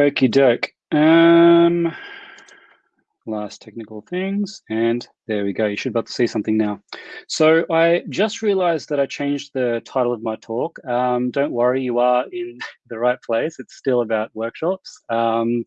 Okie doke. Um, last technical things, and there we go. You should be able to see something now. So I just realized that I changed the title of my talk. Um, don't worry, you are in the right place. It's still about workshops. Um,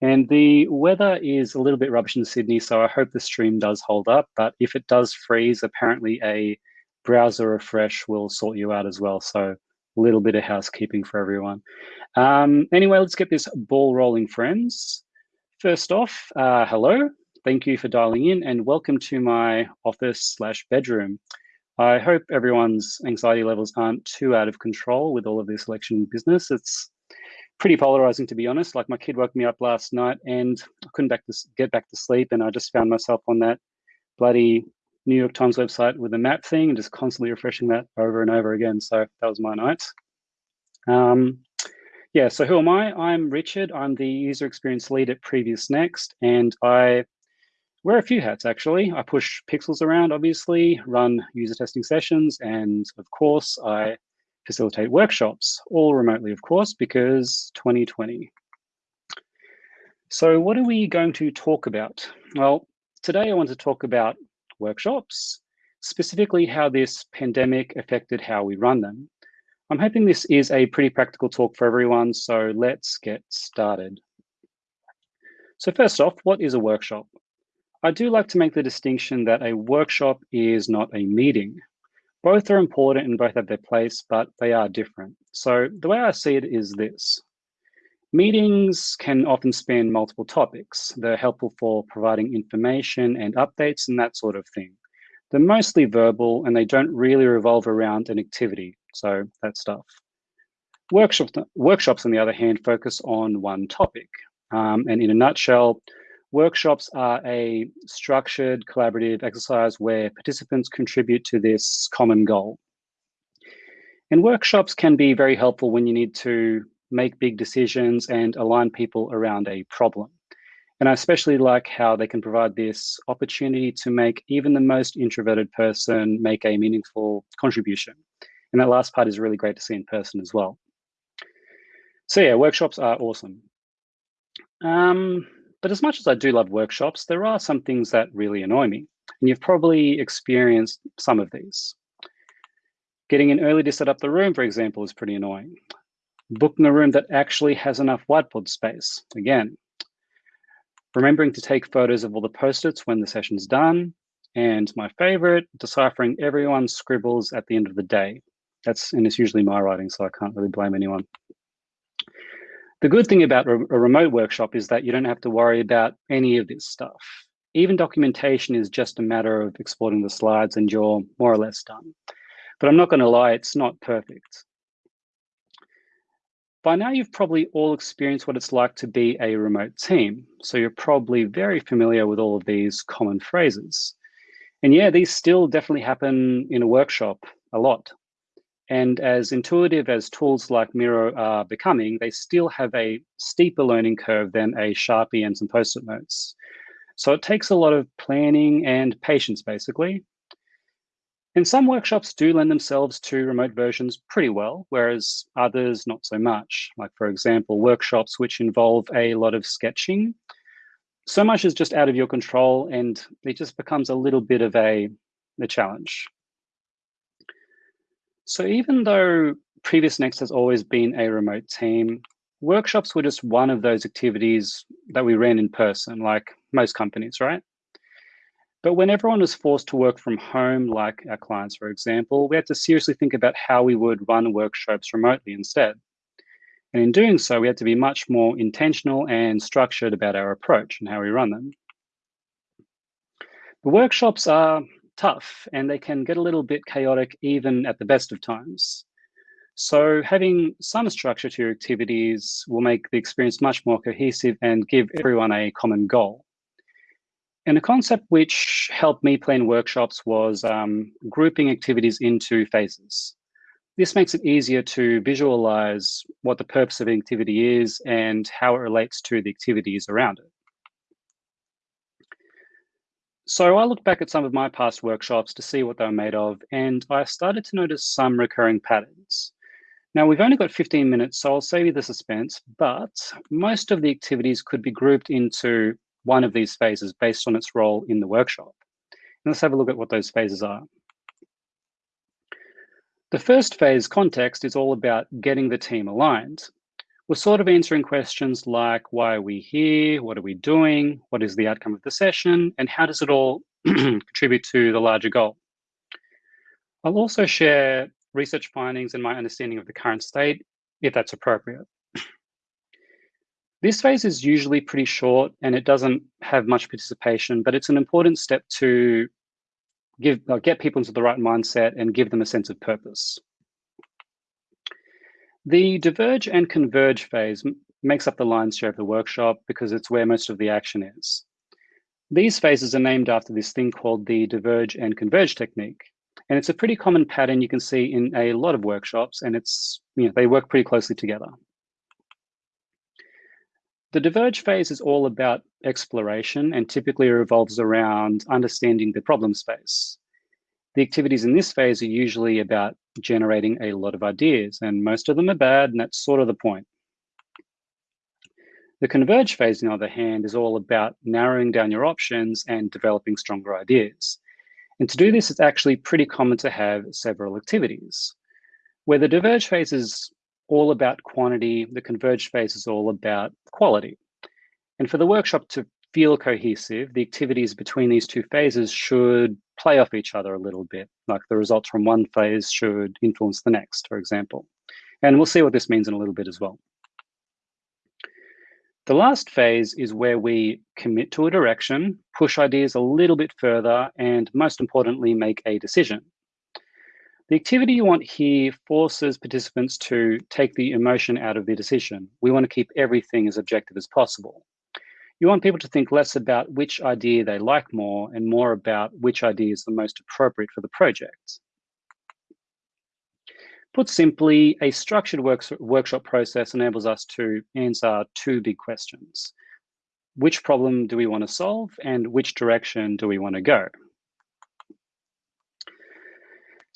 and the weather is a little bit rubbish in Sydney, so I hope the stream does hold up. But if it does freeze, apparently a browser refresh will sort you out as well. So little bit of housekeeping for everyone. Um, anyway, let's get this ball rolling, friends. First off, uh, hello. Thank you for dialing in and welcome to my office slash bedroom. I hope everyone's anxiety levels aren't too out of control with all of this election business. It's pretty polarizing, to be honest. Like my kid woke me up last night and I couldn't back to, get back to sleep, and I just found myself on that bloody New York Times website with a map thing and just constantly refreshing that over and over again. So that was my night. Um, yeah, so who am I? I'm Richard. I'm the user experience lead at Previous Next, and I wear a few hats actually. I push pixels around, obviously, run user testing sessions, and of course, I facilitate workshops, all remotely, of course, because 2020. So what are we going to talk about? Well, today I want to talk about workshops, specifically how this pandemic affected how we run them. I'm hoping this is a pretty practical talk for everyone, so let's get started. So first off, what is a workshop? I do like to make the distinction that a workshop is not a meeting. Both are important and both have their place, but they are different. So the way I see it is this. Meetings can often span multiple topics. They're helpful for providing information and updates and that sort of thing. They're mostly verbal and they don't really revolve around an activity, so that stuff. Workshops, workshops on the other hand, focus on one topic. Um, and in a nutshell, Workshops are a structured collaborative exercise where participants contribute to this common goal. And workshops can be very helpful when you need to make big decisions and align people around a problem. And I especially like how they can provide this opportunity to make even the most introverted person make a meaningful contribution. And that last part is really great to see in person as well. So yeah, workshops are awesome. Um, but as much as I do love workshops, there are some things that really annoy me. And you've probably experienced some of these. Getting in early to set up the room, for example, is pretty annoying. Booking a room that actually has enough whiteboard space, again. Remembering to take photos of all the post-its when the session's done. And my favorite, deciphering everyone's scribbles at the end of the day. That's, and it's usually my writing, so I can't really blame anyone. The good thing about a remote workshop is that you don't have to worry about any of this stuff. Even documentation is just a matter of exporting the slides and you're more or less done. But I'm not going to lie, it's not perfect. By now, you've probably all experienced what it's like to be a remote team. So you're probably very familiar with all of these common phrases. And yeah, these still definitely happen in a workshop a lot. And as intuitive as tools like Miro are becoming, they still have a steeper learning curve than a Sharpie and some post-it notes. So it takes a lot of planning and patience, basically. And some workshops do lend themselves to remote versions pretty well, whereas others not so much. Like, for example, workshops which involve a lot of sketching. So much is just out of your control and it just becomes a little bit of a, a challenge. So even though Previous Next has always been a remote team, workshops were just one of those activities that we ran in person, like most companies, right? But when everyone was forced to work from home, like our clients, for example, we had to seriously think about how we would run workshops remotely instead. And in doing so, we had to be much more intentional and structured about our approach and how we run them. The workshops are tough and they can get a little bit chaotic even at the best of times. So having some structure to your activities will make the experience much more cohesive and give everyone a common goal. And a concept which helped me plan workshops was um, grouping activities into phases. This makes it easier to visualize what the purpose of an activity is and how it relates to the activities around it. So I looked back at some of my past workshops to see what they were made of, and I started to notice some recurring patterns. Now we've only got 15 minutes, so I'll save you the suspense, but most of the activities could be grouped into one of these phases based on its role in the workshop. And let's have a look at what those phases are. The first phase, context, is all about getting the team aligned. We're sort of answering questions like, why are we here? What are we doing? What is the outcome of the session? And how does it all contribute to the larger goal? I'll also share research findings and my understanding of the current state, if that's appropriate. This phase is usually pretty short and it doesn't have much participation, but it's an important step to give uh, get people into the right mindset and give them a sense of purpose. The diverge and converge phase makes up the lion's share of the workshop because it's where most of the action is. These phases are named after this thing called the diverge and converge technique. And it's a pretty common pattern you can see in a lot of workshops and it's, you know, they work pretty closely together. The diverge phase is all about exploration and typically revolves around understanding the problem space. The activities in this phase are usually about generating a lot of ideas, and most of them are bad, and that's sort of the point. The converge phase, on the other hand, is all about narrowing down your options and developing stronger ideas. And to do this, it's actually pretty common to have several activities. Where the diverge phase is all about quantity. The converged phase is all about quality. And for the workshop to feel cohesive, the activities between these two phases should play off each other a little bit, like the results from one phase should influence the next, for example. And we'll see what this means in a little bit as well. The last phase is where we commit to a direction, push ideas a little bit further, and most importantly, make a decision. The activity you want here forces participants to take the emotion out of the decision. We want to keep everything as objective as possible. You want people to think less about which idea they like more and more about which idea is the most appropriate for the project. Put simply, a structured work workshop process enables us to answer two big questions. Which problem do we want to solve and which direction do we want to go?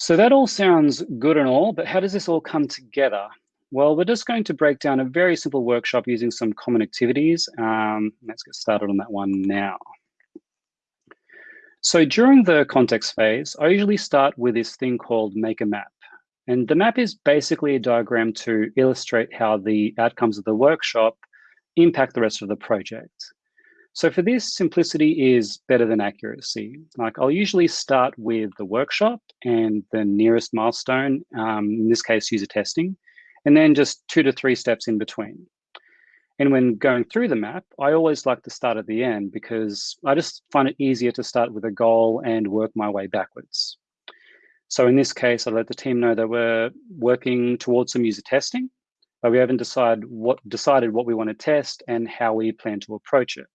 So that all sounds good and all, but how does this all come together? Well, we're just going to break down a very simple workshop using some common activities. Um, let's get started on that one now. So during the context phase, I usually start with this thing called make a map. And the map is basically a diagram to illustrate how the outcomes of the workshop impact the rest of the project. So for this, simplicity is better than accuracy. Like I'll usually start with the workshop and the nearest milestone, um, in this case, user testing, and then just two to three steps in between. And when going through the map, I always like to start at the end because I just find it easier to start with a goal and work my way backwards. So in this case, I let the team know that we're working towards some user testing, but we haven't decided what decided what we want to test and how we plan to approach it.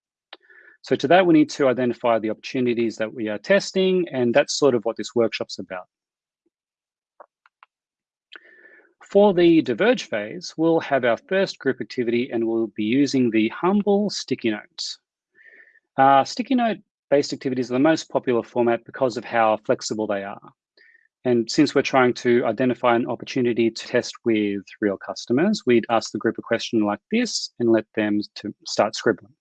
So to that, we need to identify the opportunities that we are testing, and that's sort of what this workshop's about. For the diverge phase, we'll have our first group activity and we'll be using the humble sticky notes. Uh, sticky note based activities are the most popular format because of how flexible they are. And since we're trying to identify an opportunity to test with real customers, we'd ask the group a question like this and let them to start scribbling.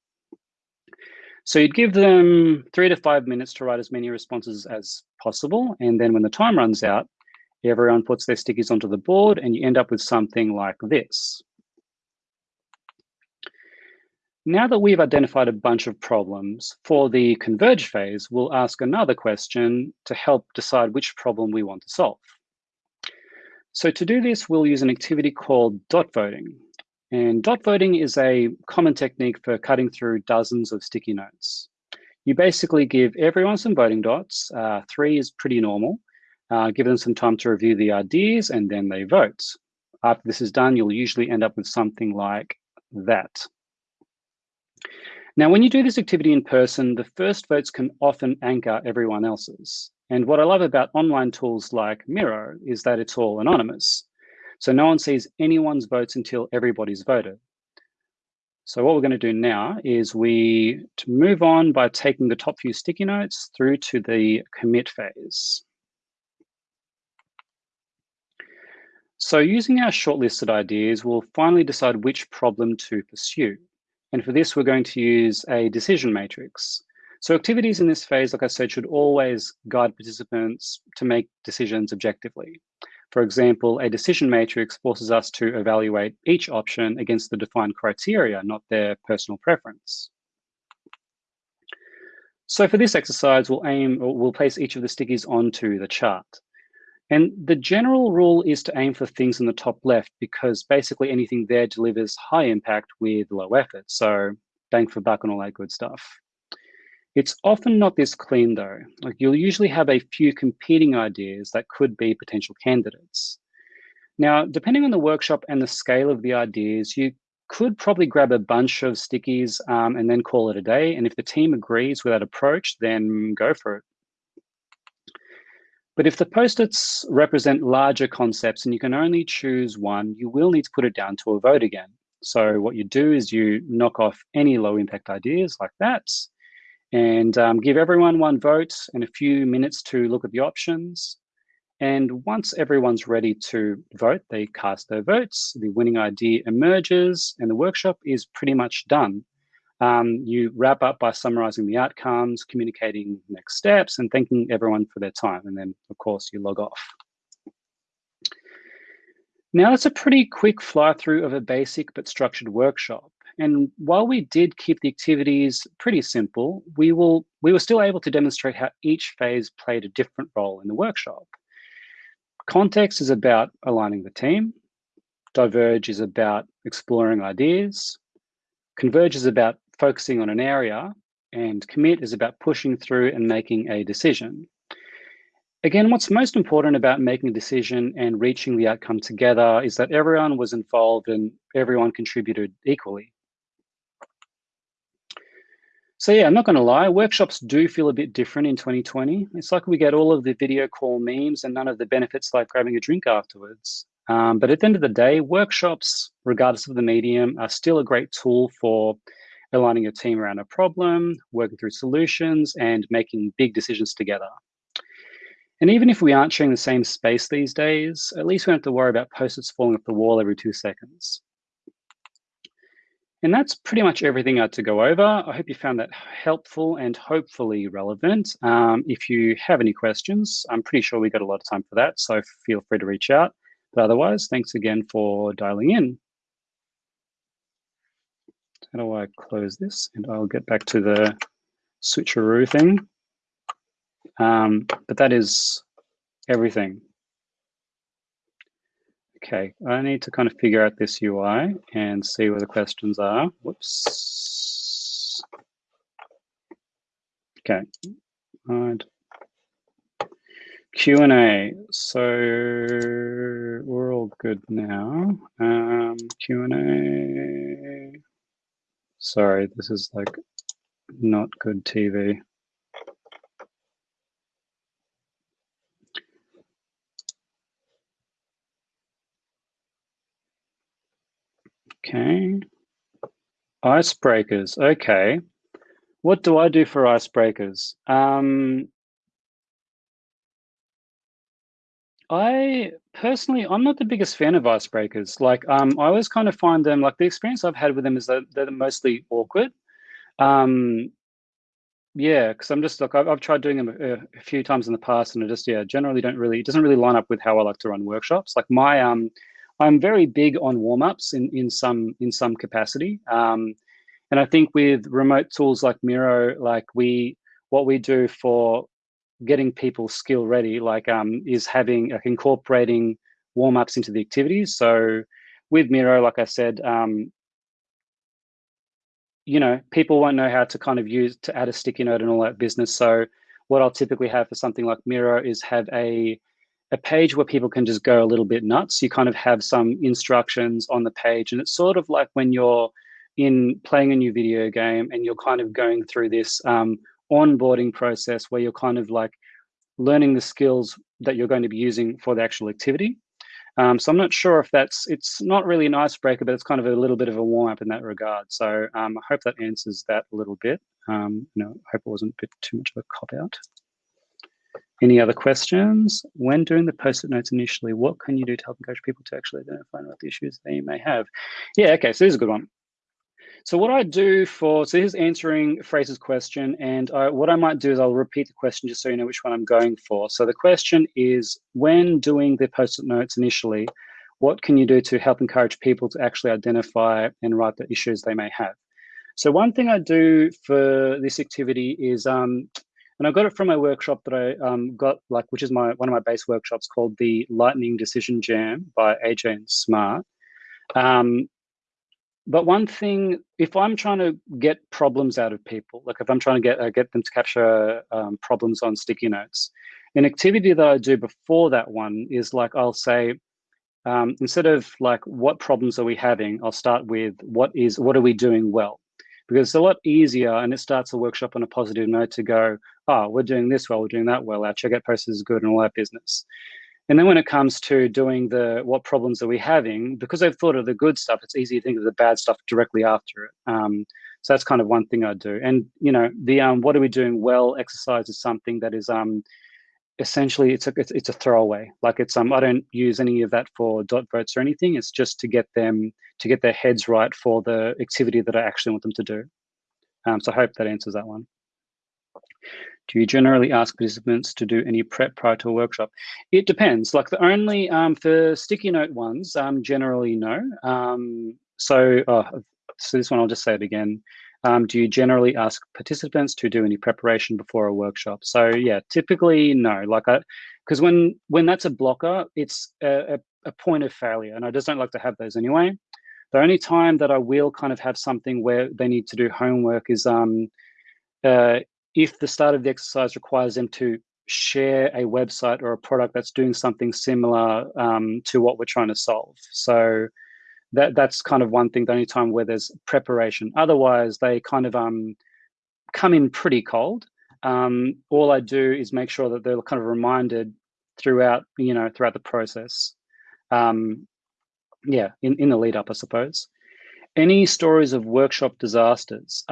So you'd give them three to five minutes to write as many responses as possible. And then when the time runs out, everyone puts their stickies onto the board and you end up with something like this. Now that we've identified a bunch of problems, for the converge phase, we'll ask another question to help decide which problem we want to solve. So to do this, we'll use an activity called dot voting. And dot voting is a common technique for cutting through dozens of sticky notes. You basically give everyone some voting dots. Uh, three is pretty normal. Uh, give them some time to review the ideas and then they vote. After this is done, you'll usually end up with something like that. Now, when you do this activity in person, the first votes can often anchor everyone else's. And what I love about online tools like Miro is that it's all anonymous. So no one sees anyone's votes until everybody's voted. So what we're going to do now is we to move on by taking the top few sticky notes through to the commit phase. So using our shortlisted ideas, we'll finally decide which problem to pursue. And for this, we're going to use a decision matrix. So activities in this phase, like I said, should always guide participants to make decisions objectively. For example, a decision matrix forces us to evaluate each option against the defined criteria, not their personal preference. So for this exercise, we'll aim, we'll place each of the stickies onto the chart. And the general rule is to aim for things in the top left because basically anything there delivers high impact with low effort. So bang for buck and all that good stuff. It's often not this clean though. Like you'll usually have a few competing ideas that could be potential candidates. Now, depending on the workshop and the scale of the ideas, you could probably grab a bunch of stickies um, and then call it a day. And if the team agrees with that approach, then go for it. But if the post-its represent larger concepts and you can only choose one, you will need to put it down to a vote again. So what you do is you knock off any low impact ideas like that and um, give everyone one vote and a few minutes to look at the options. And once everyone's ready to vote, they cast their votes, the winning idea emerges and the workshop is pretty much done. Um, you wrap up by summarizing the outcomes, communicating next steps, and thanking everyone for their time. And then, of course, you log off. Now, that's a pretty quick fly through of a basic but structured workshop. And while we did keep the activities pretty simple, we, will, we were still able to demonstrate how each phase played a different role in the workshop. Context is about aligning the team. Diverge is about exploring ideas. Converge is about focusing on an area, and commit is about pushing through and making a decision. Again, what's most important about making a decision and reaching the outcome together is that everyone was involved and everyone contributed equally. So yeah, I'm not gonna lie, workshops do feel a bit different in 2020. It's like we get all of the video call memes and none of the benefits like grabbing a drink afterwards. Um, but at the end of the day, workshops, regardless of the medium, are still a great tool for aligning your team around a problem, working through solutions, and making big decisions together. And even if we aren't sharing the same space these days, at least we don't have to worry about post-its falling off the wall every two seconds. And that's pretty much everything I had to go over. I hope you found that helpful and hopefully relevant. Um, if you have any questions, I'm pretty sure we got a lot of time for that, so feel free to reach out. But otherwise, thanks again for dialing in. How do I close this? And I'll get back to the switcheroo thing. Um, but that is everything. Okay, I need to kind of figure out this UI and see where the questions are. Whoops. Okay, right. Q&A. So we're all good now. Um, Q&A. Sorry, this is like not good TV. Okay. Icebreakers. Okay. What do I do for icebreakers? Um, I personally, I'm not the biggest fan of icebreakers. Like, um, I always kind of find them like the experience I've had with them is that they're mostly awkward. Um, yeah, because I'm just like I've, I've tried doing them a, a, few times in the past, and I just yeah generally don't really it doesn't really line up with how I like to run workshops. Like my um, I'm very big on warm ups in in some in some capacity. Um, and I think with remote tools like Miro, like we what we do for getting people skill ready, like um, is having like incorporating warm ups into the activities. So with Miro, like I said, um, you know, people won't know how to kind of use to add a sticky note and all that business. So what I'll typically have for something like Miro is have a a page where people can just go a little bit nuts. You kind of have some instructions on the page, and it's sort of like when you're in playing a new video game and you're kind of going through this um, onboarding process where you're kind of like learning the skills that you're going to be using for the actual activity. Um, so I'm not sure if that's, it's not really an icebreaker, but it's kind of a little bit of a warm up in that regard. So um, I hope that answers that a little bit. Um, you know, I hope it wasn't a bit too much of a cop out. Any other questions? When doing the post-it notes initially, what can you do to help encourage people to actually identify what the issues they may have? Yeah, okay, so this is a good one. So what I do for, so here's answering Fraser's question, and I, what I might do is I'll repeat the question just so you know which one I'm going for. So the question is, when doing the post-it notes initially, what can you do to help encourage people to actually identify and write the issues they may have? So one thing I do for this activity is, um, and I got it from my workshop that I um, got, like, which is my one of my base workshops called the Lightning Decision Jam by AJ and Smart. Um, but one thing, if I'm trying to get problems out of people, like if I'm trying to get uh, get them to capture um, problems on sticky notes, an activity that I do before that one is like I'll say, um, instead of like what problems are we having, I'll start with what is what are we doing well, because it's a lot easier and it starts the workshop on a positive note to go, oh, we're doing this well, we're doing that well, our checkout process is good and all that business. And then when it comes to doing the what problems are we having, because I've thought of the good stuff, it's easy to think of the bad stuff directly after it. Um, so that's kind of one thing I do. And you know, the um, what are we doing well exercise is something that is um, essentially it's a it's, it's a throwaway. Like it's um I don't use any of that for dot votes or anything. It's just to get them to get their heads right for the activity that I actually want them to do. Um, so I hope that answers that one. Do you generally ask participants to do any prep prior to a workshop? It depends. Like the only um, for sticky note ones, um, generally no. Um, so, oh, so this one I'll just say it again. Um, do you generally ask participants to do any preparation before a workshop? So yeah, typically no. Like I, because when when that's a blocker, it's a, a, a point of failure, and I just don't like to have those anyway. The only time that I will kind of have something where they need to do homework is um, uh, if the start of the exercise requires them to share a website or a product that's doing something similar um, to what we're trying to solve. So that that's kind of one thing, the only time where there's preparation. Otherwise, they kind of um, come in pretty cold. Um, all I do is make sure that they're kind of reminded throughout, you know, throughout the process. Um, yeah, in, in the lead up, I suppose. Any stories of workshop disasters?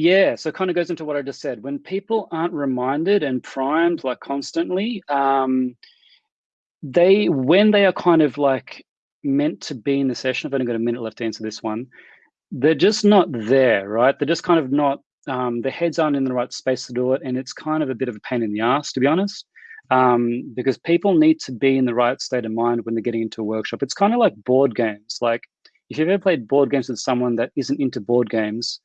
Yeah, so it kind of goes into what I just said. When people aren't reminded and primed like constantly, um, they when they are kind of like meant to be in the session, I've only got a minute left to answer this one, they're just not there, right? They're just kind of not, um, their heads aren't in the right space to do it. And it's kind of a bit of a pain in the ass, to be honest, um, because people need to be in the right state of mind when they're getting into a workshop. It's kind of like board games. Like if you've ever played board games with someone that isn't into board games,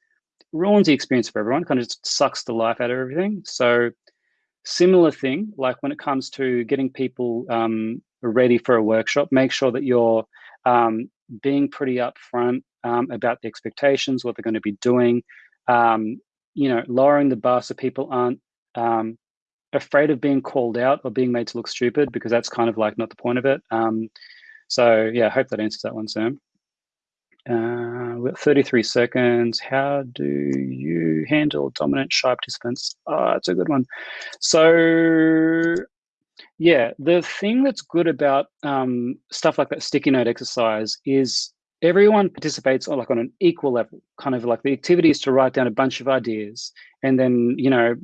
ruins the experience for everyone, kind of just sucks the life out of everything. So similar thing, like when it comes to getting people um, ready for a workshop, make sure that you're um, being pretty upfront um, about the expectations, what they're going to be doing, um, you know, lowering the bar so people aren't um, afraid of being called out or being made to look stupid because that's kind of like not the point of it. Um, so yeah, I hope that answers that one, Sam. Uh, we've got 33 seconds. How do you handle dominant shy participants? Oh, it's a good one. So yeah, the thing that's good about um, stuff like that sticky note exercise is everyone participates on like on an equal level. Kind of like the activity is to write down a bunch of ideas, and then you know,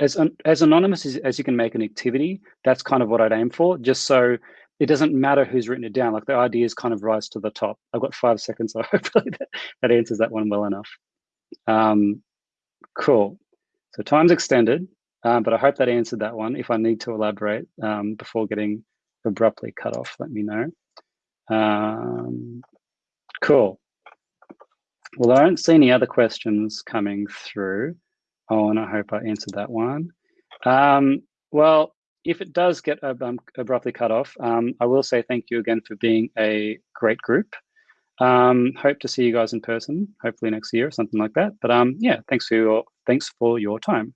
as as anonymous as, as you can make an activity, that's kind of what I'd aim for. Just so it doesn't matter who's written it down. Like the ideas kind of rise to the top. I've got five seconds, so hopefully that, that answers that one well enough. Um, cool. So time's extended, um, but I hope that answered that one. If I need to elaborate um, before getting abruptly cut off, let me know. Um, cool. Well, I don't see any other questions coming through. Oh, and I hope I answered that one. Um, well, if it does get um, abruptly cut off, um, I will say thank you again for being a great group. Um, hope to see you guys in person, hopefully next year or something like that. But um, yeah, thanks for your thanks for your time.